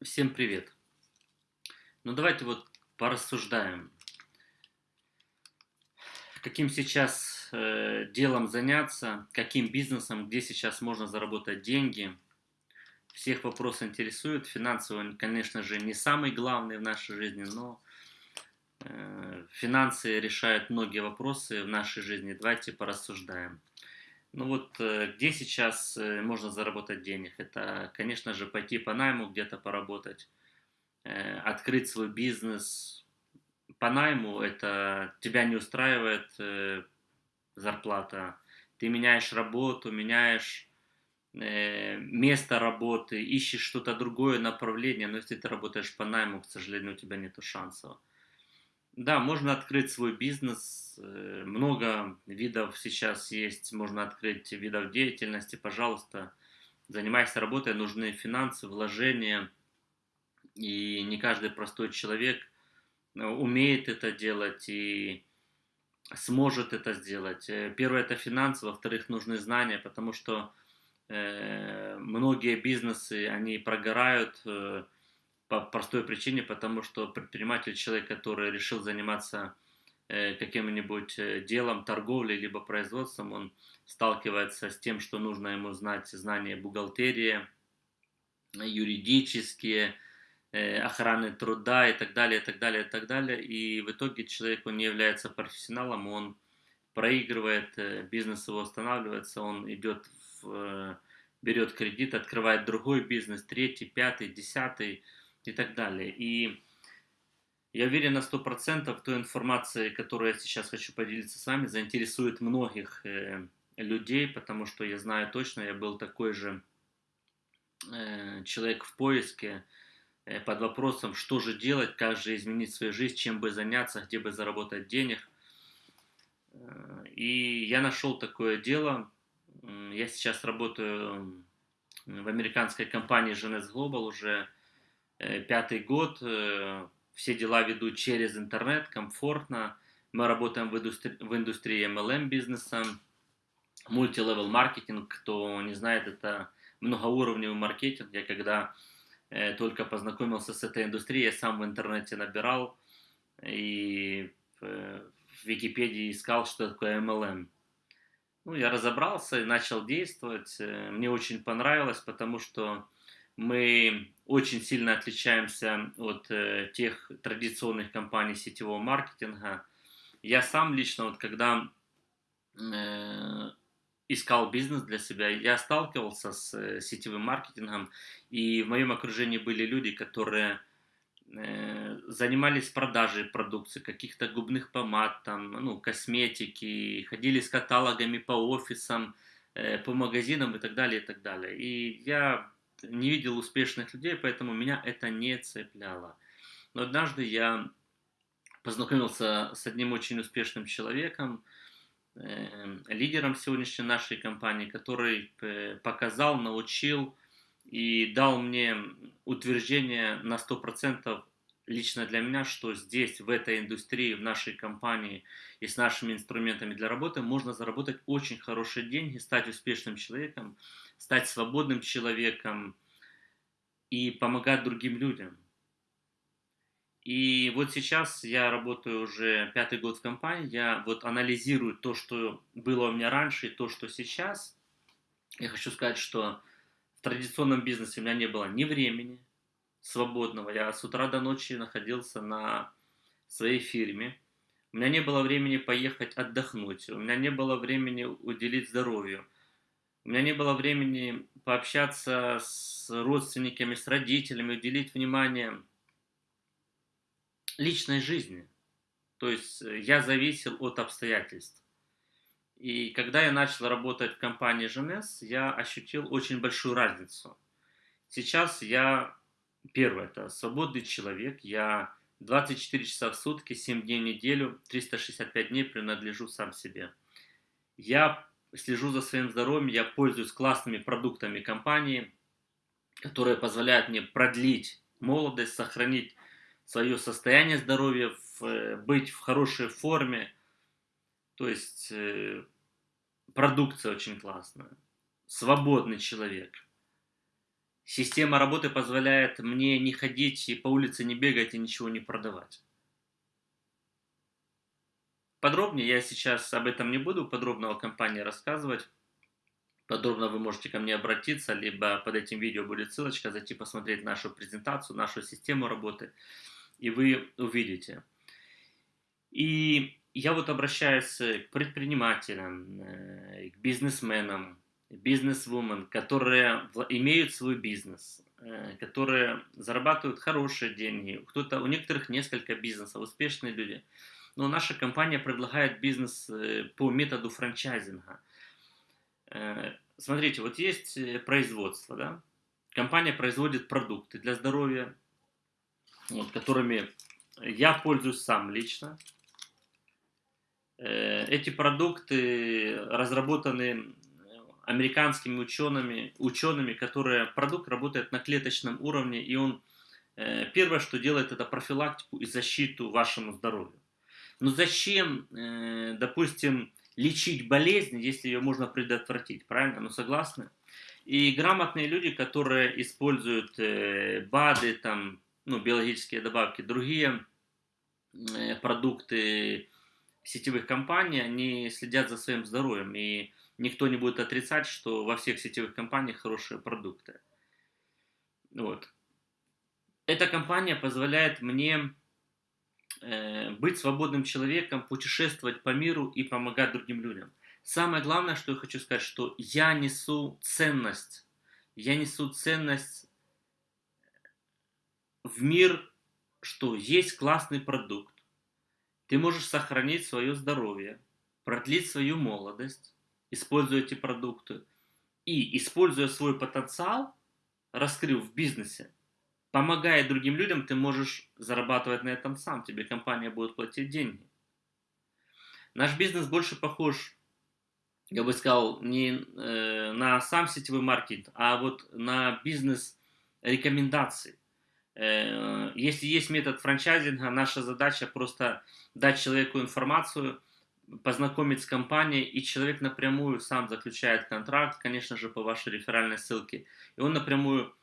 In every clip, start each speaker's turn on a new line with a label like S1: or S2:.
S1: Всем привет! Ну давайте вот порассуждаем, каким сейчас э, делом заняться, каким бизнесом, где сейчас можно заработать деньги. Всех вопрос интересует. Финансово, конечно же, не самый главный в нашей жизни, но э, финансы решают многие вопросы в нашей жизни. Давайте порассуждаем. Ну вот, э, где сейчас э, можно заработать денег? Это, конечно же, пойти по найму где-то поработать, э, открыть свой бизнес. По найму это тебя не устраивает зарплата, ты меняешь работу, меняешь место работы, ищешь что-то другое направление, но если ты работаешь по найму, к сожалению, у тебя нет шансов. Да, можно открыть свой бизнес. Э, много видов сейчас есть. Можно открыть видов деятельности. Пожалуйста, занимайся работой. Нужны финансы, вложения. И не каждый простой человек э, умеет это делать и сможет это сделать. Э, первое это финансы, во-вторых, нужны знания, потому что э, многие бизнесы, они прогорают, по простой причине, потому что предприниматель, человек, который решил заниматься э, каким-нибудь э, делом, торговлей, либо производством, он сталкивается с тем, что нужно ему знать знания бухгалтерии, юридические, э, охраны труда и так далее, и так далее, и так далее. И в итоге человек, он не является профессионалом, он проигрывает, бизнес его останавливается, он идет в, берет кредит, открывает другой бизнес, третий, пятый, десятый, и так далее. И я уверен на 100% той информации, которую я сейчас хочу поделиться с вами, заинтересует многих э, людей, потому что я знаю точно, я был такой же э, человек в поиске э, под вопросом, что же делать, как же изменить свою жизнь, чем бы заняться, где бы заработать денег. Э, и я нашел такое дело. Я сейчас работаю в американской компании Genes Global уже пятый год, э, все дела веду через интернет, комфортно. Мы работаем в индустрии, в индустрии MLM бизнеса, мультилевел маркетинг, кто не знает, это многоуровневый маркетинг. Я когда э, только познакомился с этой индустрией, я сам в интернете набирал и в Википедии искал, что такое MLM. Ну, я разобрался и начал действовать. Мне очень понравилось, потому что мы очень сильно отличаемся от э, тех традиционных компаний сетевого маркетинга. Я сам лично, вот когда э, искал бизнес для себя, я сталкивался с э, сетевым маркетингом, и в моем окружении были люди, которые э, занимались продажей продукции, каких-то губных помад, там, ну, косметики, ходили с каталогами по офисам, э, по магазинам и так далее, и так далее. И я не видел успешных людей, поэтому меня это не цепляло. Но однажды я познакомился с одним очень успешным человеком, э, лидером сегодняшней нашей компании, который э, показал, научил и дал мне утверждение на 100% лично для меня, что здесь, в этой индустрии, в нашей компании и с нашими инструментами для работы можно заработать очень хорошие деньги, стать успешным человеком, стать свободным человеком и помогать другим людям. И вот сейчас я работаю уже пятый год в компании, я вот анализирую то, что было у меня раньше и то, что сейчас. Я хочу сказать, что в традиционном бизнесе у меня не было ни времени свободного. Я с утра до ночи находился на своей фирме. У меня не было времени поехать отдохнуть. У меня не было времени уделить здоровью. У меня не было времени пообщаться с родственниками, с родителями, уделить внимание личной жизни. То есть э, я зависел от обстоятельств. И когда я начал работать в компании ЖНС, я ощутил очень большую разницу. Сейчас я, первое, это свободный человек, я 24 часа в сутки, 7 дней в неделю, 365 дней принадлежу сам себе. Я слежу за своим здоровьем, я пользуюсь классными продуктами компании, которые позволяют мне продлить молодость, сохранить свое состояние здоровья, э, быть в хорошей форме. То есть э, продукция очень классная. Свободный человек. Система работы позволяет мне не ходить и по улице не бегать и ничего не продавать. Подробнее я сейчас об этом не буду подробно о компании рассказывать. Подробно вы можете ко мне обратиться, либо под этим видео будет ссылочка, зайти посмотреть нашу презентацию, нашу систему работы, и вы увидите. И я вот обращаюсь к предпринимателям, э, к бизнесменам, бизнес-вумен, которые имеют свой бизнес, э, которые зарабатывают хорошие деньги, кто-то, у некоторых несколько бизнесов, успешные люди – но наша компания предлагает бизнес э, по методу франчайзинга. Э, смотрите, вот есть производство, да? Компания производит продукты для здоровья, вот, которыми я пользуюсь сам лично. Эти продукты разработаны американскими учеными, учеными, которые продукт работает на клеточном уровне, и он первое, что делает, это профилактику и защиту вашему здоровью. Но зачем, э, допустим, лечить болезнь, если ее можно предотвратить, правильно? Ну, согласны? И грамотные люди, которые используют э, БАДы, там, ну, биологические добавки, другие э, продукты сетевых компаний, они следят за своим здоровьем. И никто не будет отрицать, что во всех сетевых компаниях хорошие продукты. Вот. Эта компания позволяет мне Э, быть свободным человеком, путешествовать по миру и помогать другим людям. Самое главное, что я хочу сказать, что я несу ценность. Я несу ценность в мир, что есть классный продукт. Ты можешь сохранить свое здоровье, продлить свою молодость, используя эти продукты. И, используя свой потенциал, раскрыв в бизнесе, помогая другим людям, ты можешь зарабатывать на этом сам. Тебе компания будет платить деньги. Наш бизнес больше похож, я бы сказал, не э, на сам сетевой маркетинг, а вот на бизнес рекомендаций. Э, если есть метод франчайзинга, наша задача просто дать человеку информацию, познакомить с компанией, и человек напрямую сам заключает контракт, конечно же, по вашей реферальной ссылке, и он напрямую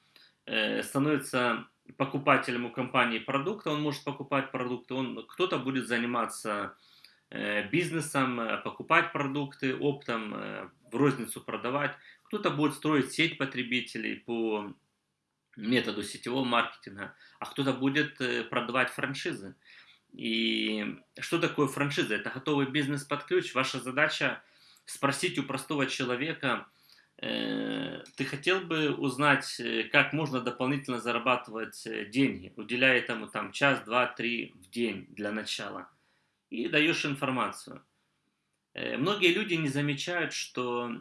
S1: Э, становится покупателем у компании продукта, он может покупать продукты, он, кто-то будет заниматься э, бизнесом, э, покупать продукты оптом, в розницу продавать, кто-то будет строить сеть потребителей по методу сетевого маркетинга, а кто-то будет продавать франшизы. И что такое франшиза? Это готовый бизнес под ключ. Ваша задача спросить у простого человека, Э, ты хотел бы узнать, э, как можно дополнительно зарабатывать э, деньги, уделяя этому там час, два, три в день для начала, и даешь информацию. Многие люди не замечают, что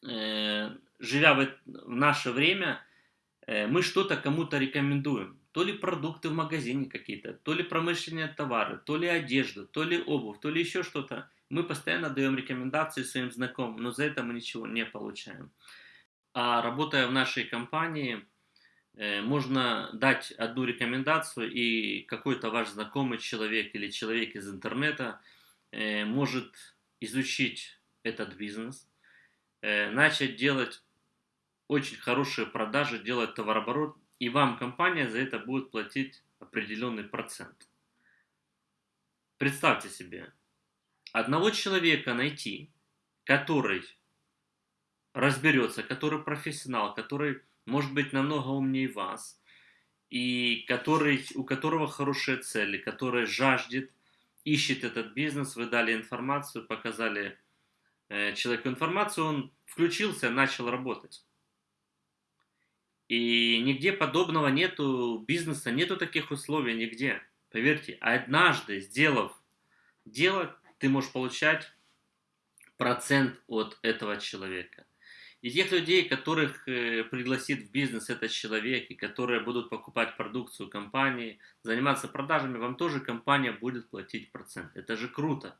S1: живя в наше время, мы что-то кому-то рекомендуем. То ли продукты в магазине какие-то, то ли промышленные товары, то ли одежду, то ли обувь, то ли еще что-то. Мы постоянно даем рекомендации своим знакомым, но за это мы ничего не получаем. А работая в нашей компании, э, можно дать одну рекомендацию, и какой-то ваш знакомый человек или человек из интернета э, может изучить этот бизнес, э, начать делать очень хорошие продажи, делать товарооборот, и вам компания за это будет платить определенный процент. Представьте себе, одного человека найти, который разберется, который профессионал, который может быть намного умнее вас, и который, у которого хорошие цели, который жаждет, ищет этот бизнес, вы дали информацию, показали э, человеку информацию, он включился, начал работать. И нигде подобного нету бизнеса, нету таких условий нигде. Поверьте, однажды сделав дело, ты можешь получать процент от этого человека. И тех людей, которых э, пригласит в бизнес этот человек, и которые будут покупать продукцию компании, заниматься продажами, вам тоже компания будет платить процент. Это же круто.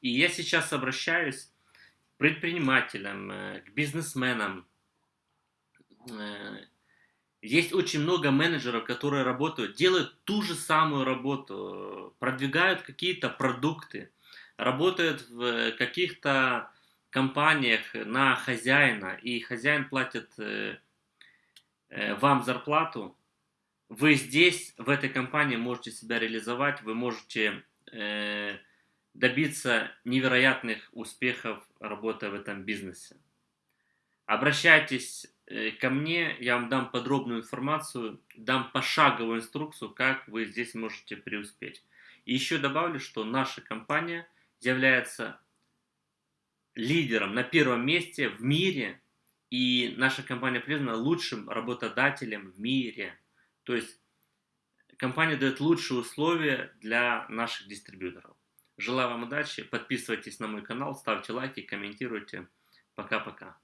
S1: И я сейчас обращаюсь к предпринимателям, э, к бизнесменам. Э, есть очень много менеджеров, которые работают, делают ту же самую работу, продвигают какие-то продукты, работают в каких-то компаниях на хозяина, и хозяин платит э, э, вам зарплату, вы здесь, в этой компании, можете себя реализовать, вы можете э, добиться невероятных успехов, работая в этом бизнесе. Обращайтесь э, ко мне, я вам дам подробную информацию, дам пошаговую инструкцию, как вы здесь можете преуспеть. И еще добавлю, что наша компания является лидером на первом месте в мире, и наша компания признана лучшим работодателем в мире. То есть компания дает лучшие условия для наших дистрибьюторов. Желаю вам удачи, подписывайтесь на мой канал, ставьте лайки, комментируйте. Пока-пока.